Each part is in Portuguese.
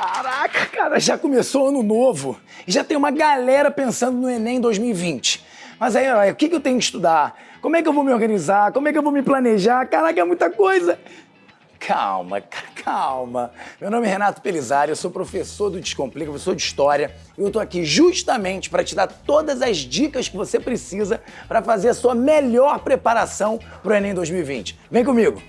Caraca, cara, já começou ano novo e já tem uma galera pensando no Enem 2020. Mas aí, o que, que eu tenho que estudar? Como é que eu vou me organizar? Como é que eu vou me planejar? Caraca, é muita coisa. Calma, calma. Meu nome é Renato Pelizari, eu sou professor do Descomplica, professor de História, e eu tô aqui justamente para te dar todas as dicas que você precisa para fazer a sua melhor preparação para o Enem 2020. Vem comigo!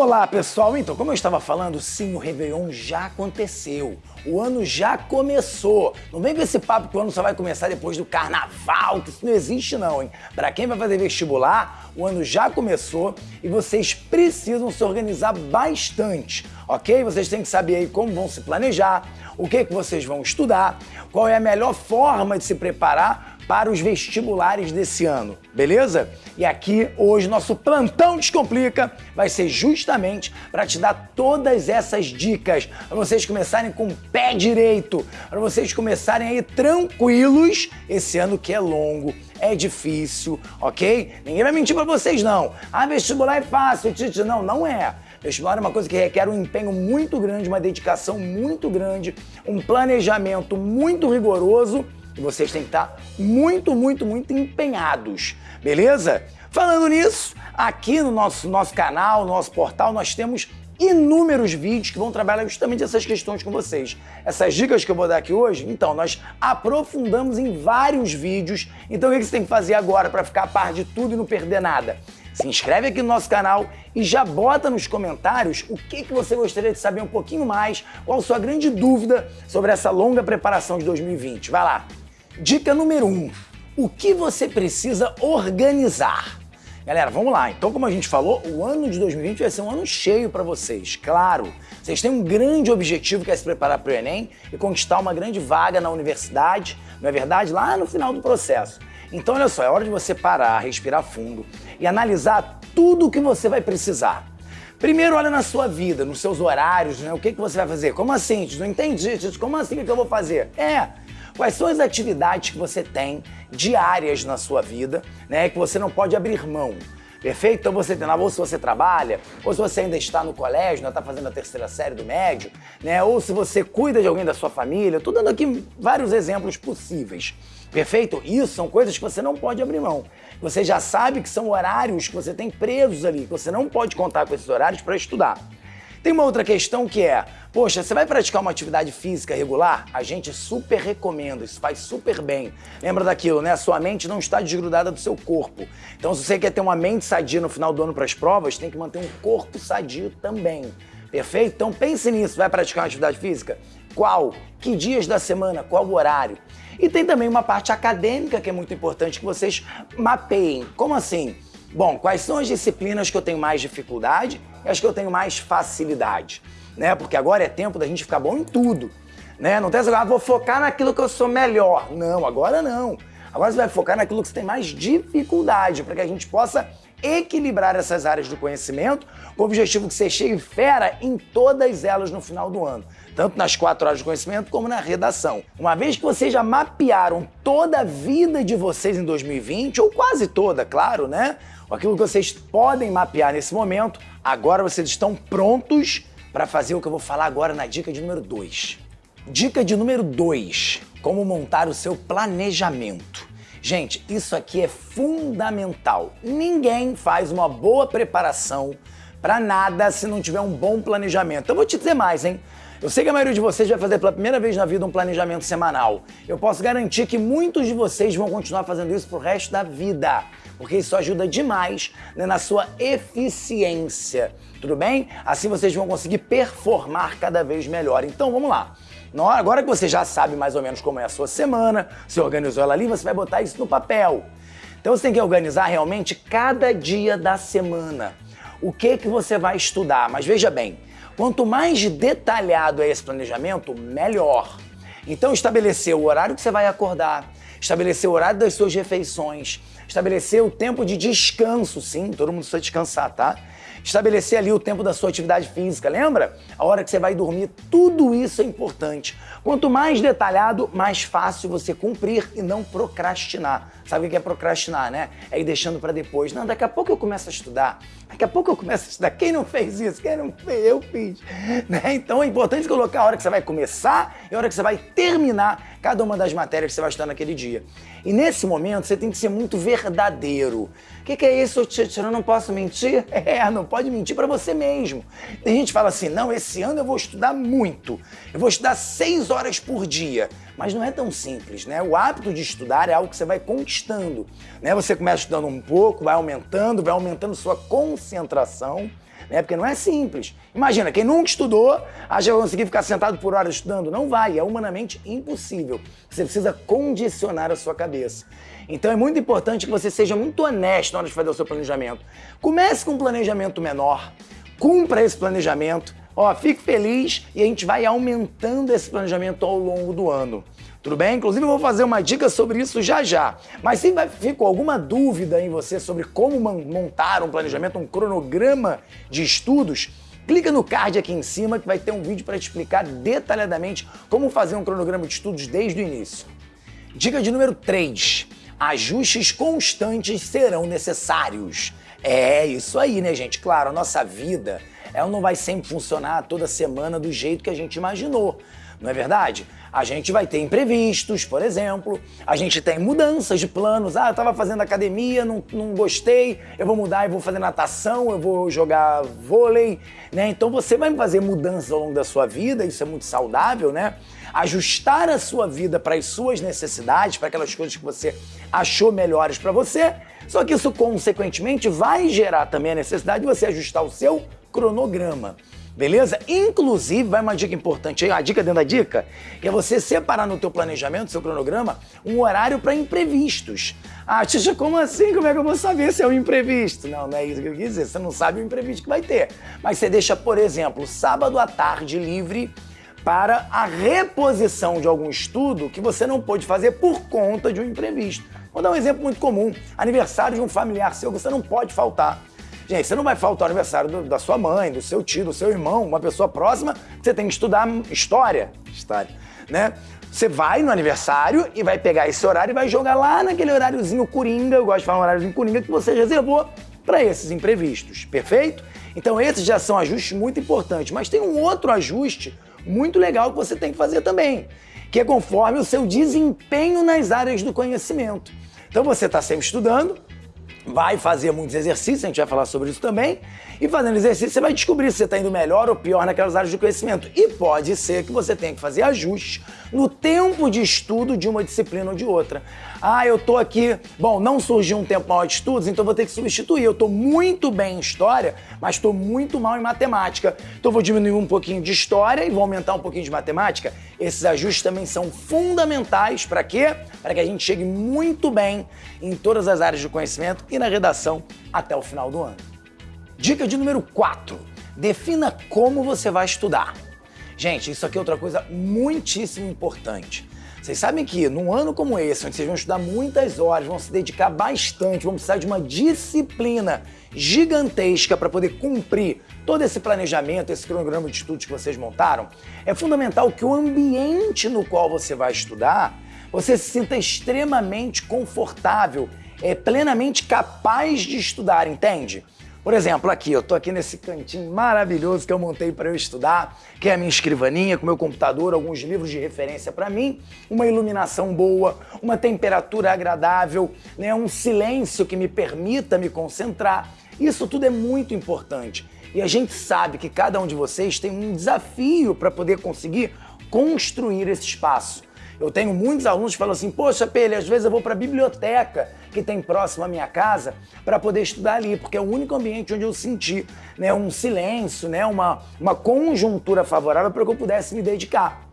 Olá pessoal, então como eu estava falando, sim, o Réveillon já aconteceu. O ano já começou. Não vem com esse papo que o ano só vai começar depois do carnaval, que isso não existe não, hein? Para quem vai fazer vestibular, o ano já começou e vocês precisam se organizar bastante, ok? Vocês têm que saber aí como vão se planejar, o que, que vocês vão estudar, qual é a melhor forma de se preparar para os vestibulares desse ano, beleza? E aqui, hoje, nosso plantão Descomplica vai ser justamente para te dar todas essas dicas, para vocês começarem com o pé direito, para vocês começarem aí tranquilos esse ano que é longo, é difícil, ok? Ninguém vai mentir para vocês, não. Ah, vestibular é fácil, Titi. Não, não é. Vestibular é uma coisa que requer um empenho muito grande, uma dedicação muito grande, um planejamento muito rigoroso e vocês têm que estar muito, muito, muito empenhados, beleza? Falando nisso, aqui no nosso, nosso canal, no nosso portal, nós temos inúmeros vídeos que vão trabalhar justamente essas questões com vocês. Essas dicas que eu vou dar aqui hoje, então, nós aprofundamos em vários vídeos. Então, o que você tem que fazer agora para ficar a par de tudo e não perder nada? Se inscreve aqui no nosso canal e já bota nos comentários o que, que você gostaria de saber um pouquinho mais, qual a sua grande dúvida sobre essa longa preparação de 2020. Vai lá! Dica número 1. Um, o que você precisa organizar? Galera, vamos lá. Então, como a gente falou, o ano de 2020 vai ser um ano cheio para vocês. Claro, vocês têm um grande objetivo que é se preparar para o Enem e conquistar uma grande vaga na universidade, não é verdade? Lá no final do processo. Então, olha só, é hora de você parar, respirar fundo e analisar tudo o que você vai precisar. Primeiro, olha na sua vida, nos seus horários, né? O que, que você vai fazer? Como assim? Não entendi. Como assim? O que eu vou fazer? É, Quais são as atividades que você tem diárias na sua vida, né, que você não pode abrir mão? Perfeito? Então você tem lá, ou se você trabalha, ou se você ainda está no colégio, está fazendo a terceira série do médio, né? Ou se você cuida de alguém da sua família, estou dando aqui vários exemplos possíveis. Perfeito? Isso são coisas que você não pode abrir mão. Você já sabe que são horários que você tem presos ali, que você não pode contar com esses horários para estudar. Tem uma outra questão que é, poxa, você vai praticar uma atividade física regular? A gente super recomenda, isso faz super bem. Lembra daquilo, né? A sua mente não está desgrudada do seu corpo. Então, se você quer ter uma mente sadia no final do ano para as provas, tem que manter um corpo sadio também. Perfeito? Então pense nisso. Vai praticar uma atividade física? Qual? Que dias da semana? Qual o horário? E tem também uma parte acadêmica que é muito importante que vocês mapeiem. Como assim? Bom, quais são as disciplinas que eu tenho mais dificuldade as que eu tenho mais facilidade? Né? Porque agora é tempo da gente ficar bom em tudo. Né? Não tem essa ah, vou focar naquilo que eu sou melhor. Não, agora não. Agora você vai focar naquilo que você tem mais dificuldade, para que a gente possa equilibrar essas áreas do conhecimento com o objetivo que você chegue fera em todas elas no final do ano, tanto nas quatro áreas de conhecimento como na redação. Uma vez que vocês já mapearam toda a vida de vocês em 2020, ou quase toda, claro, né? aquilo que vocês podem mapear nesse momento, agora vocês estão prontos para fazer o que eu vou falar agora na dica de número 2. Dica de número 2, como montar o seu planejamento. Gente, isso aqui é fundamental. Ninguém faz uma boa preparação para nada se não tiver um bom planejamento. Eu vou te dizer mais, hein? Eu sei que a maioria de vocês vai fazer pela primeira vez na vida um planejamento semanal. Eu posso garantir que muitos de vocês vão continuar fazendo isso pro resto da vida porque isso ajuda demais né, na sua eficiência, tudo bem? Assim vocês vão conseguir performar cada vez melhor. Então vamos lá. Agora que você já sabe mais ou menos como é a sua semana, se organizou ela ali, você vai botar isso no papel. Então você tem que organizar realmente cada dia da semana. O que que você vai estudar? Mas veja bem, quanto mais detalhado é esse planejamento, melhor. Então estabelecer o horário que você vai acordar, estabelecer o horário das suas refeições, estabelecer o tempo de descanso, sim, todo mundo precisa descansar, tá? Estabelecer ali o tempo da sua atividade física, lembra? A hora que você vai dormir, tudo isso é importante. Quanto mais detalhado, mais fácil você cumprir e não procrastinar. Sabe o que é procrastinar, né? É ir deixando para depois. Não, daqui a pouco eu começo a estudar. Daqui a pouco eu começo a estudar. Quem não fez isso? Quem não fez? Eu fiz. Né? Então é importante colocar a hora que você vai começar e a hora que você vai terminar cada uma das matérias que você vai estudar naquele dia. E nesse momento você tem que ser muito verdadeiro. O que, que, é isso, Titi? Eu não posso mentir? É, não pode mentir para você mesmo. Tem gente que fala assim: não, esse ano eu vou estudar muito. Eu vou estudar seis horas por dia. Mas não é tão simples, né? O hábito de estudar é algo que você vai Né? Você começa estudando um pouco, vai aumentando, vai aumentando sua concentração né? Porque não é simples. Imagina, quem nunca estudou, acha que vai conseguir ficar sentado por horas estudando. Não vai, é humanamente impossível. Você precisa condicionar a sua cabeça. Então é muito importante que você seja muito honesto na hora de fazer o seu planejamento. Comece com um planejamento menor, cumpra esse planejamento, ó, fique feliz e a gente vai aumentando esse planejamento ao longo do ano. Tudo bem? Inclusive eu vou fazer uma dica sobre isso já já. Mas se ficou alguma dúvida em você sobre como montar um planejamento, um cronograma de estudos, clica no card aqui em cima que vai ter um vídeo para te explicar detalhadamente como fazer um cronograma de estudos desde o início. Dica de número 3. Ajustes constantes serão necessários. É isso aí, né, gente? Claro, a nossa vida ela não vai sempre funcionar toda semana do jeito que a gente imaginou, não é verdade? A gente vai ter imprevistos, por exemplo, a gente tem mudanças de planos. Ah, eu estava fazendo academia, não, não gostei, eu vou mudar, eu vou fazer natação, eu vou jogar vôlei, né? Então você vai fazer mudanças ao longo da sua vida, isso é muito saudável, né? Ajustar a sua vida para as suas necessidades, para aquelas coisas que você achou melhores para você. Só que isso, consequentemente, vai gerar também a necessidade de você ajustar o seu cronograma. Beleza? Inclusive, vai uma dica importante aí, uma dica dentro da dica, que é você separar no teu planejamento, seu cronograma, um horário para imprevistos. Ah, Tia, como assim? Como é que eu vou saber se é um imprevisto? Não, não é isso que eu quis dizer. Você não sabe o imprevisto que vai ter. Mas você deixa, por exemplo, sábado à tarde livre para a reposição de algum estudo que você não pôde fazer por conta de um imprevisto. Vou dar um exemplo muito comum. Aniversário de um familiar seu, você não pode faltar. Gente, você não vai faltar o aniversário do, da sua mãe, do seu tio, do seu irmão, uma pessoa próxima, você tem que estudar história. História, né? Você vai no aniversário e vai pegar esse horário e vai jogar lá naquele horáriozinho coringa, eu gosto de falar um horáriozinho coringa, que você reservou para esses imprevistos, perfeito? Então esses já são ajustes muito importantes, mas tem um outro ajuste muito legal que você tem que fazer também, que é conforme o seu desempenho nas áreas do conhecimento. Então você está sempre estudando, vai fazer muitos exercícios, a gente vai falar sobre isso também, e fazendo exercício você vai descobrir se você está indo melhor ou pior naquelas áreas de conhecimento. E pode ser que você tenha que fazer ajustes no tempo de estudo de uma disciplina ou de outra. Ah, eu tô aqui, bom, não surgiu um tempo maior de estudos, então vou ter que substituir. Eu tô muito bem em história, mas estou muito mal em matemática. Então vou diminuir um pouquinho de história e vou aumentar um pouquinho de matemática. Esses ajustes também são fundamentais para quê? Para que a gente chegue muito bem em todas as áreas de conhecimento e na redação até o final do ano. Dica de número 4. Defina como você vai estudar. Gente, isso aqui é outra coisa muitíssimo importante. Vocês sabem que num ano como esse, onde vocês vão estudar muitas horas, vão se dedicar bastante, vão precisar de uma disciplina gigantesca para poder cumprir todo esse planejamento, esse cronograma de estudos que vocês montaram, é fundamental que o ambiente no qual você vai estudar, você se sinta extremamente confortável, é plenamente capaz de estudar, entende? Por exemplo, aqui, eu tô aqui nesse cantinho maravilhoso que eu montei para eu estudar, que é a minha escrivaninha com meu computador, alguns livros de referência para mim, uma iluminação boa, uma temperatura agradável, né, um silêncio que me permita me concentrar. Isso tudo é muito importante. E a gente sabe que cada um de vocês tem um desafio para poder conseguir construir esse espaço. Eu tenho muitos alunos que falam assim, poxa, Pele, às vezes eu vou para a biblioteca que tem próximo à minha casa para poder estudar ali, porque é o único ambiente onde eu senti né, um silêncio, né, uma, uma conjuntura favorável para que eu pudesse me dedicar.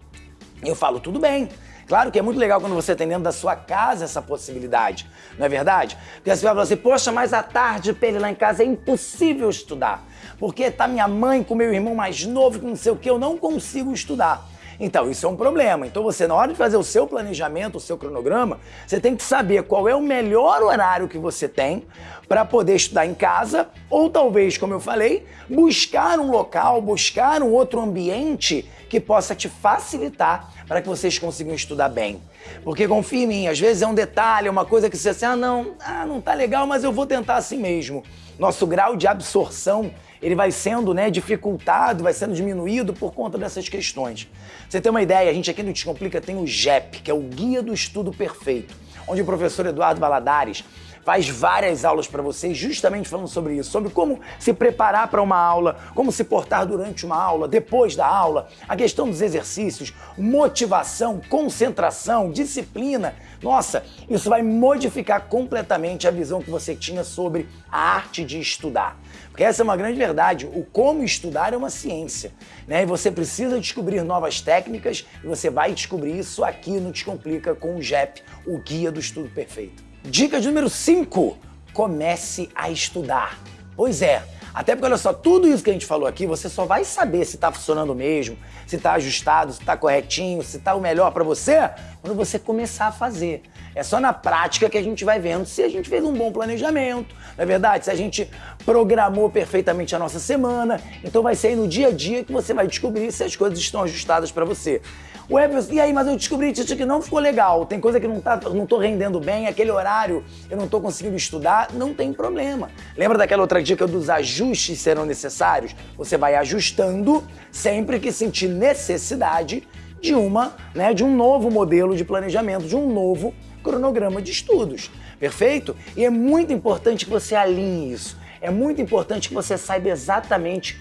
Eu falo, tudo bem, Claro que é muito legal quando você tem dentro da sua casa essa possibilidade, não é verdade? Porque você vai falar assim, poxa, mas à tarde, Pele, lá em casa é impossível estudar. Porque tá minha mãe com meu irmão mais novo, com não sei o que, eu não consigo estudar. Então, isso é um problema. Então, você, na hora de fazer o seu planejamento, o seu cronograma, você tem que saber qual é o melhor horário que você tem para poder estudar em casa, ou talvez, como eu falei, buscar um local, buscar um outro ambiente que possa te facilitar para que vocês consigam estudar bem. Porque confia em mim, às vezes é um detalhe, é uma coisa que você assim, ah não, ah, não tá legal, mas eu vou tentar assim mesmo. Nosso grau de absorção ele vai sendo né, dificultado, vai sendo diminuído por conta dessas questões. Você tem uma ideia, a gente aqui no Descomplica tem o GEP, que é o Guia do Estudo Perfeito, onde o professor Eduardo Valadares faz várias aulas para vocês justamente falando sobre isso, sobre como se preparar para uma aula, como se portar durante uma aula, depois da aula, a questão dos exercícios, motivação, concentração, disciplina. Nossa, isso vai modificar completamente a visão que você tinha sobre a arte de estudar. Porque essa é uma grande verdade. O como estudar é uma ciência. Né? E você precisa descobrir novas técnicas e você vai descobrir isso aqui no Descomplica com o GEP, o Guia do Estudo Perfeito. Dica de número 5, comece a estudar. Pois é, até porque olha só, tudo isso que a gente falou aqui, você só vai saber se está funcionando mesmo, se está ajustado, se está corretinho, se está o melhor para você, quando você começar a fazer. É só na prática que a gente vai vendo se a gente fez um bom planejamento, não é verdade? Se a gente programou perfeitamente a nossa semana, então vai ser aí no dia a dia que você vai descobrir se as coisas estão ajustadas para você. O Everson, e aí, mas eu descobri isso que não ficou legal, tem coisa que não, tá, não tô rendendo bem, aquele horário eu não tô conseguindo estudar, não tem problema. Lembra daquela outra dica dos ajustes serão necessários? Você vai ajustando sempre que sentir necessidade de uma, né, de um novo modelo de planejamento, de um novo cronograma de estudos. Perfeito? E é muito importante que você alinhe isso. É muito importante que você saiba exatamente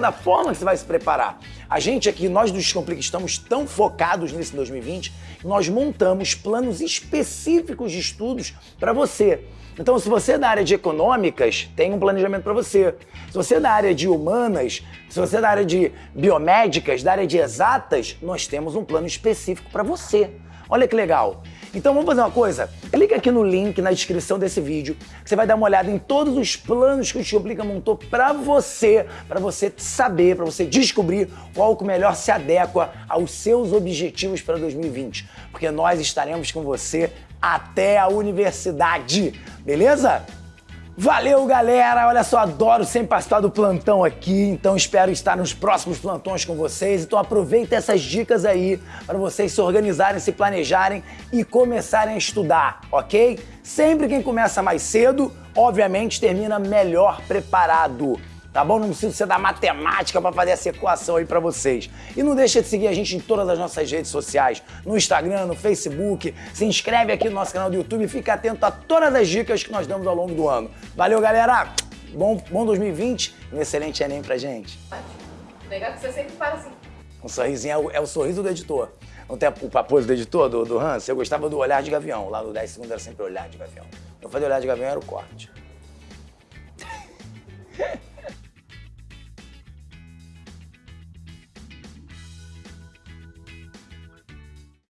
da forma que você vai se preparar. A gente aqui, nós do Descomplica, estamos tão focados nesse 2020 que nós montamos planos específicos de estudos para você. Então, se você é da área de econômicas, tem um planejamento para você. Se você é da área de humanas, se você é da área de biomédicas, da área de exatas, nós temos um plano específico para você. Olha que legal. Então vamos fazer uma coisa? Clica aqui no link na descrição desse vídeo, você vai dar uma olhada em todos os planos que o Tioplica montou para você, para você saber, para você descobrir qual que melhor se adequa aos seus objetivos para 2020. Porque nós estaremos com você até a universidade, beleza? Valeu, galera! Olha só, adoro sempre participar do plantão aqui, então espero estar nos próximos plantões com vocês. Então aproveita essas dicas aí para vocês se organizarem, se planejarem e começarem a estudar, ok? Sempre quem começa mais cedo, obviamente, termina melhor preparado tá bom? Não preciso ser da matemática para fazer essa equação aí para vocês. E não deixa de seguir a gente em todas as nossas redes sociais, no Instagram, no Facebook, se inscreve aqui no nosso canal do YouTube e fica atento a todas as dicas que nós damos ao longo do ano. Valeu, galera! Bom, bom 2020 e um excelente Enem pra gente. Legal que você sempre para assim. Um sorrisinho é o, é o sorriso do editor. Não tem o paposo do editor, do, do Hans? Eu gostava do olhar de gavião. Lá no 10 segundos era sempre olhar de gavião. Eu fazia olhar de gavião era o corte.